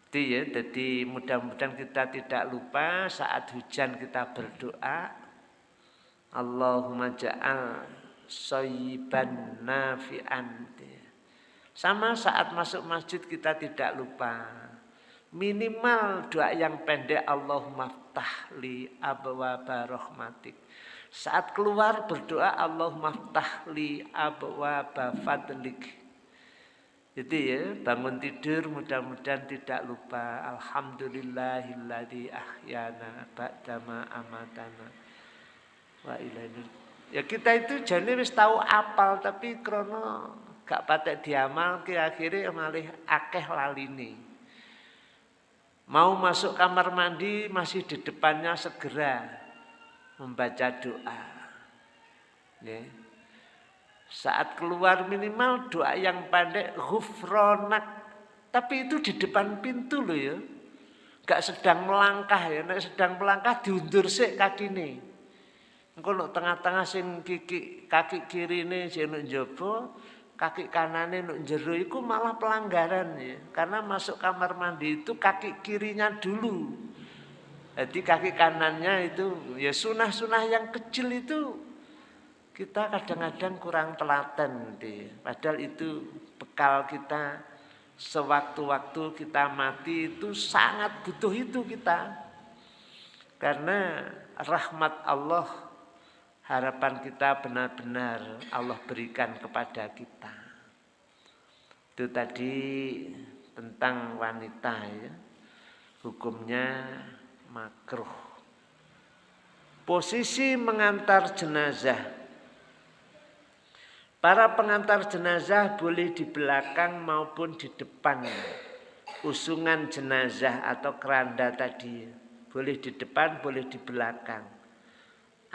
Itu ya, jadi mudah-mudahan kita tidak lupa saat hujan kita berdoa. Allahumma ja'al soyiban nafi'an. Sama saat masuk masjid kita tidak lupa. Minimal doa yang pendek Allahumma ftahli abwaba rahmatik. Saat keluar berdoa Allahumma ftahli abwaba fadlik. Itu ya, bangun tidur mudah-mudahan tidak lupa. Alhamdulillahilladzi ahyana ba'dama amatana. Wa ilaihi Ya kita itu jadi wis tahu apal tapi krono gak patek diamal kira-kira malih akeh lalini. Mau masuk kamar mandi masih di depannya segera membaca doa. Ya. Saat keluar minimal doa yang pendek ghufronak. Tapi itu di depan pintu loh ya. Gak sedang melangkah ya. Nek sedang melangkah diundur sih kaki nih. Engko nek tengah-tengah sing kiki kaki kirine sing nek njaba, kaki kanane nek jero iku malah pelanggaran ya. Karena masuk kamar mandi itu kaki kirinya dulu. Jadi kaki kanannya itu ya sunah-sunah yang kecil itu kita kadang-kadang kurang telaten deh. Padahal itu bekal kita sewaktu-waktu kita mati itu sangat butuh itu kita. Karena rahmat Allah harapan kita benar-benar Allah berikan kepada kita. Itu tadi tentang wanita ya. Hukumnya makruh. Posisi mengantar jenazah. Para pengantar jenazah boleh di belakang maupun di depan. Usungan jenazah atau keranda tadi. Boleh di depan, boleh di belakang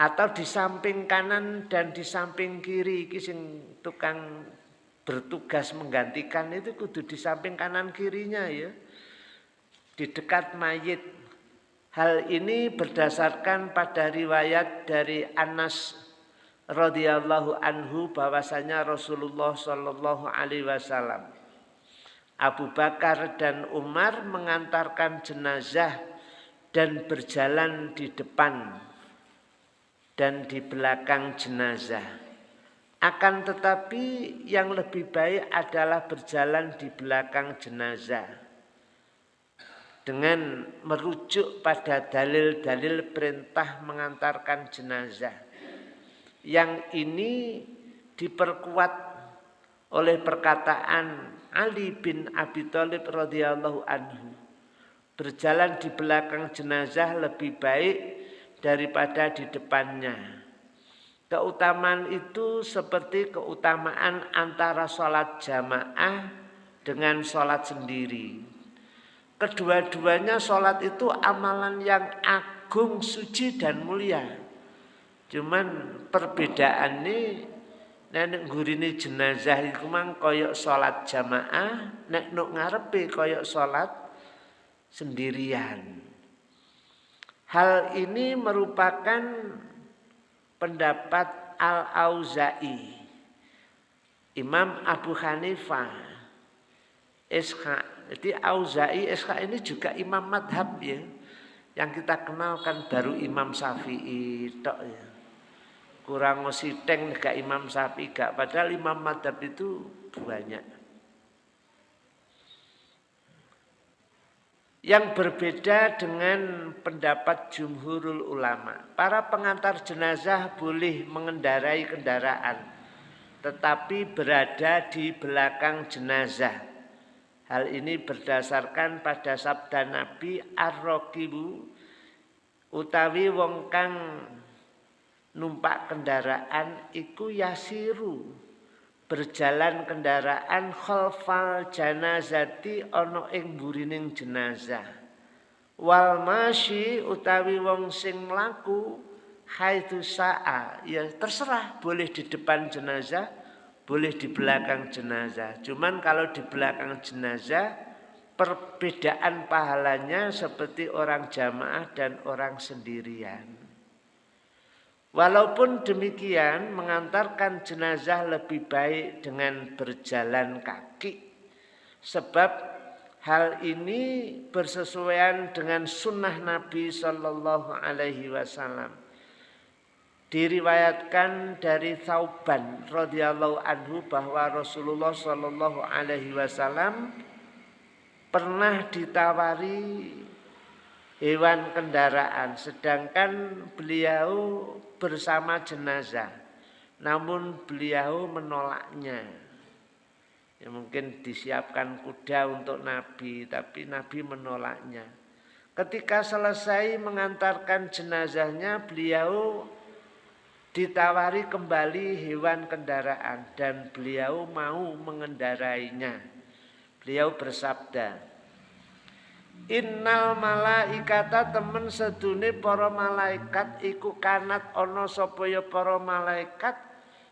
atau di samping kanan dan di samping kiri sing tukang bertugas menggantikan itu kudu di samping kanan kirinya ya di dekat mayit hal ini berdasarkan pada riwayat dari Anas radhiyallahu anhu bahwasanya Rasulullah shallallahu alaihi wasallam Abu Bakar dan Umar mengantarkan jenazah dan berjalan di depan dan di belakang jenazah. Akan tetapi yang lebih baik adalah berjalan di belakang jenazah. Dengan merujuk pada dalil-dalil perintah mengantarkan jenazah. Yang ini diperkuat oleh perkataan Ali bin Abi Thalib radhiyallahu anhu. Berjalan di belakang jenazah lebih baik daripada di depannya. Keutamaan itu seperti keutamaan antara sholat jamaah dengan sholat sendiri. Kedua-duanya sholat itu amalan yang agung, suci dan mulia. Cuman perbedaan ini nek gurine jenazah iku mang koyok sholat jamaah, nek nuk ngarepe koyok sholat sendirian. Hal ini merupakan pendapat Al-Auza'i, Imam Abu Hanifah, Ishaq. Jadi Auza'i, Ishaq ini juga imam madhab ya. Yang kita kenalkan baru Imam Syafi'i tok ya. Kurang teng gak Imam Syafi'i gak. Padahal imam madhab itu banyak. yang berbeda dengan pendapat jumhurul ulama. Para pengantar jenazah boleh mengendarai kendaraan, tetapi berada di belakang jenazah. Hal ini berdasarkan pada sabda Nabi ar-raqibu utawi wong kang numpak kendaraan iku yasiru. Berjalan kendaraan khalfal janazati ana ing burining jenazah. Wal masyi utawi wong sing mlaku haitsu sa'a ya terserah boleh di depan jenazah boleh di belakang jenazah. Cuman kalau di belakang jenazah perbedaan pahalanya seperti orang jamaah dan orang sendirian Walaupun demikian mengantarkan jenazah lebih baik dengan berjalan kaki. Sebab hal ini bersesuaian dengan sunnah Nabi Shallallahu Alaihi Wasallam. Diriwayatkan dari Thauban radhiyallahu anhu bahwa Rasulullah Shallallahu Alaihi Wasallam pernah ditawari hewan kendaraan sedangkan beliau bersama jenazah. Namun beliau menolaknya. Ya mungkin disiapkan kuda untuk Nabi tapi Nabi menolaknya. Ketika selesai mengantarkan jenazahnya beliau ditawari kembali hewan kendaraan dan beliau mau mengendarainya. Beliau bersabda Innal malaikata temen sedune para malaikat iku kanat ana sapa ya para malaikat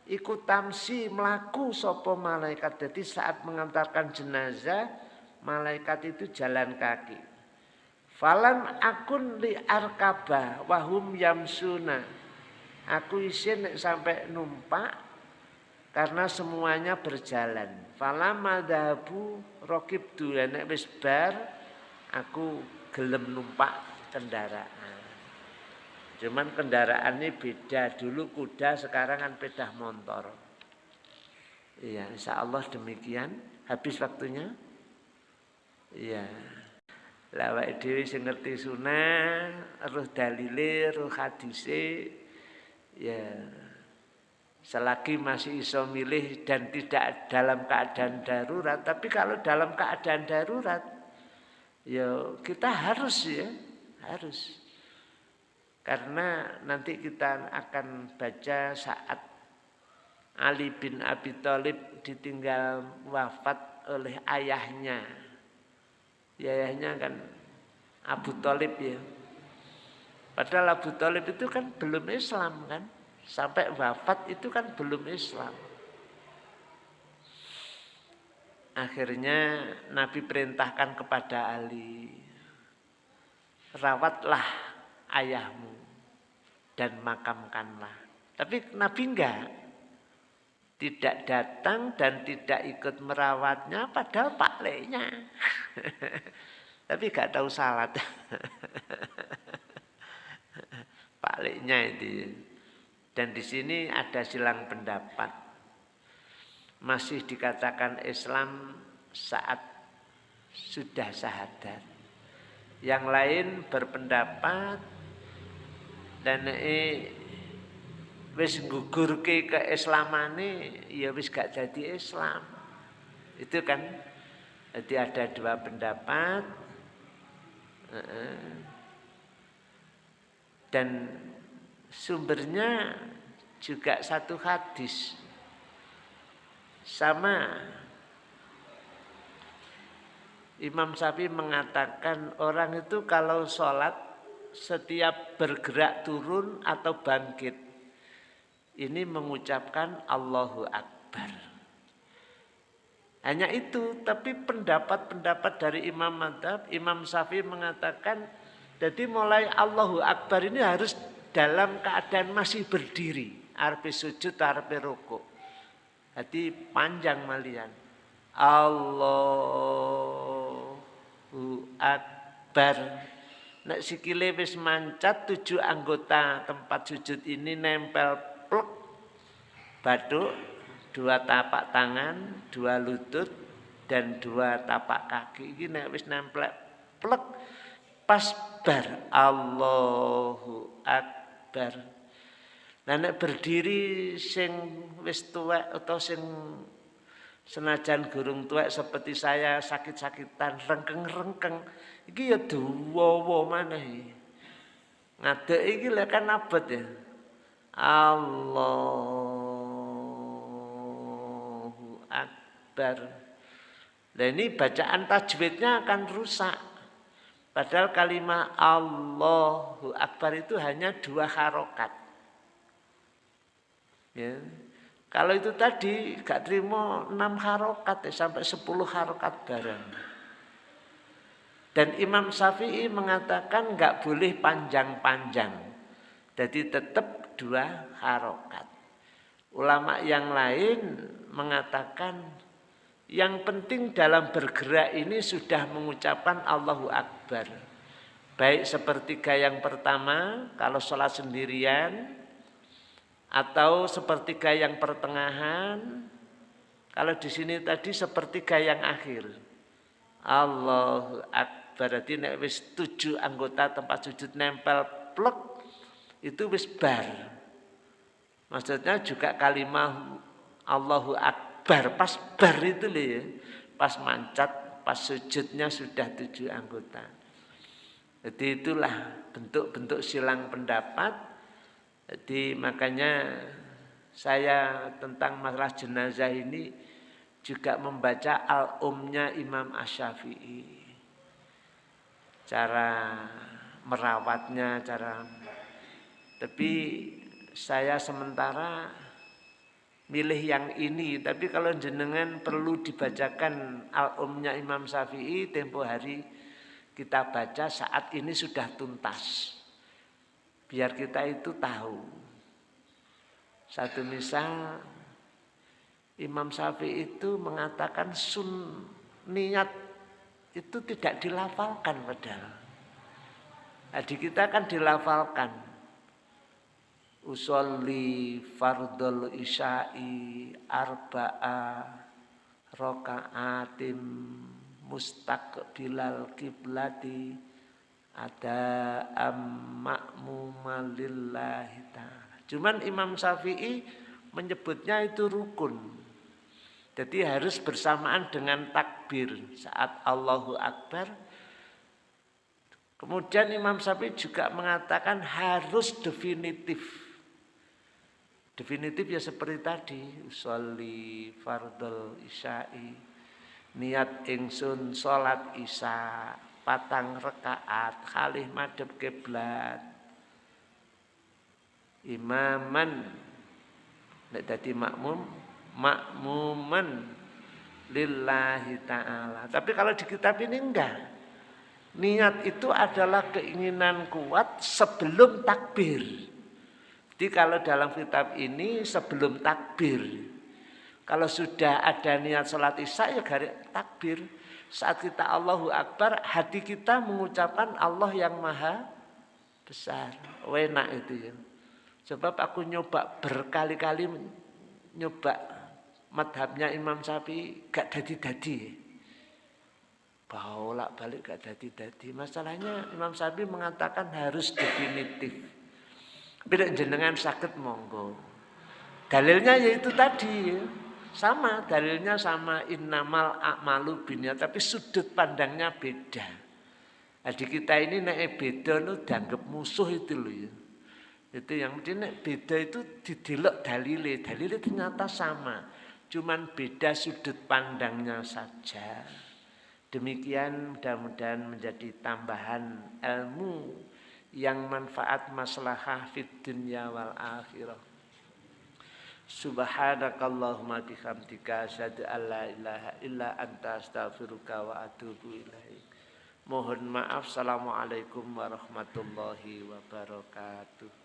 iku tamsi melaku sapa malaikat. Jadi saat mengantarkan jenazah malaikat itu jalan kaki. Falan akun li arkaba wahum yamsuna. Aku isin sampai numpak karena semuanya berjalan. Falam madhabu rokib dulu nek wis bar aku gelem numpak kendaraan. Cuman kendaraan ini beda. Dulu kuda, sekarang kan pedah motor. Iya, insya Allah demikian. Habis waktunya. Iya. Lawak dewi sing ngerti sunah, roh dalile, roh hadise. Ya. Selagi masih iso milih dan tidak dalam keadaan darurat, tapi kalau dalam keadaan darurat ya kita harus ya harus. Karena nanti kita akan baca saat Ali bin Abi Thalib ditinggal wafat oleh ayahnya. Ya, ayahnya kan Abu Thalib ya. Padahal Abu Thalib itu kan belum Islam kan. Sampai wafat itu kan belum Islam Akhirnya Nabi perintahkan kepada Ali, rawatlah ayahmu dan makamkanlah. Tapi Nabi enggak, tidak datang dan tidak ikut merawatnya padahal pak leknya. Tapi gak tahu salat. pak leknya itu. Dan di sini ada silang pendapat masih dikatakan Islam saat sudah syahadat. Yang lain berpendapat dan eh, wis gugur ke keislamannya ya wis gak jadi Islam. Itu kan jadi ada dua pendapat dan sumbernya juga satu hadis. Sama Imam Syafi'i mengatakan orang itu kalau sholat setiap bergerak turun atau bangkit ini mengucapkan Allahu Akbar. Hanya itu, tapi pendapat-pendapat dari Imam Madhab, Imam Syafi'i mengatakan, jadi mulai Allahu Akbar ini harus dalam keadaan masih berdiri. Arpi sujud, arpi rukuk. Jadi panjang malian. Allahu Akbar. Nek sikile wis mancat tujuh anggota tempat sujud ini nempel plek batuk dua tapak tangan, dua lutut dan dua tapak kaki. Ini nek wis nempel plek pas bar Allahu Akbar. Nah nek berdiri sing wis tuwek atau sing senajan gurung tuwek seperti saya sakit-sakitan rengkeng-rengkeng Iki ya duwowo maneh. Ngadek iki lek kan abot ya. Allahu Akbar. Nah ini bacaan tajwidnya akan rusak. Padahal kalimat Allahu Akbar itu hanya dua harokat. Ya. Kalau itu tadi gak terima enam harokat ya, sampai sepuluh harokat bareng. Dan Imam Syafi'i mengatakan nggak boleh panjang-panjang. Jadi tetap dua harokat. Ulama yang lain mengatakan yang penting dalam bergerak ini sudah mengucapkan Allahu Akbar. Baik sepertiga yang pertama kalau sholat sendirian atau sepertiga yang pertengahan. Kalau di sini tadi sepertiga yang akhir. Allahu Akbar nek wis tujuh anggota tempat sujud nempel plek itu wis bar. Maksudnya juga kalimat Allahu Akbar pas bar itu loh ya. Pas mancat, pas sujudnya sudah tujuh anggota. Jadi itulah bentuk-bentuk silang pendapat. Jadi makanya saya tentang masalah jenazah ini juga membaca al-umnya Imam Asyafi'i cara merawatnya, cara tapi saya sementara milih yang ini. Tapi kalau jenengan perlu dibacakan al-umnya Imam Syafi'i tempo hari kita baca saat ini sudah tuntas. Biar kita itu tahu. Satu misal Imam Syafi'i itu mengatakan sun niat itu tidak dilafalkan padahal. Adi kita kan dilafalkan. Usolli fardul isya'i arba'a roka'atim mustaqbilal kiblati ada amma'mumalillahi ta'ala. Cuman Imam Syafi'i menyebutnya itu rukun. Jadi harus bersamaan dengan takbir saat Allahu Akbar. Kemudian Imam Syafi'i juga mengatakan harus definitif. Definitif ya seperti tadi, usolli fardul isya'i, niat ingsun salat isya, patang rekaat, khalih madhep kiblat. Imaman nek dadi makmum makmuman lillahi ta'ala. Tapi kalau di kitab ini enggak. Niat itu adalah keinginan kuat sebelum takbir. Jadi kalau dalam kitab ini sebelum takbir. Kalau sudah ada niat sholat isya ya garis takbir. Saat kita Allahu Akbar, hati kita mengucapkan Allah yang maha besar. Wena itu ya. Sebab aku nyoba berkali-kali nyoba madhabnya Imam Syafi'i gak dadi-dadi. Bolak balik gak dadi-dadi. Masalahnya Imam Syafi'i mengatakan harus definitif. Bila jenengan sakit monggo. Dalilnya yaitu tadi sama dalilnya sama innamal a'malu binya tapi sudut pandangnya beda. Jadi kita ini naik beda nu dianggap musuh itu loh ya. Itu yang mesti beda itu didelok dalile, dalile ternyata sama. Cuman beda sudut pandangnya saja. Demikian mudah-mudahan menjadi tambahan ilmu yang manfaat maslahah fid dunya wal akhirah. Subhanakallahumma bihamdika asyhadu an la ilaha illa anta astaghfiruka wa atubu ilaik. Mohon maaf. Assalamualaikum warahmatullahi wabarakatuh.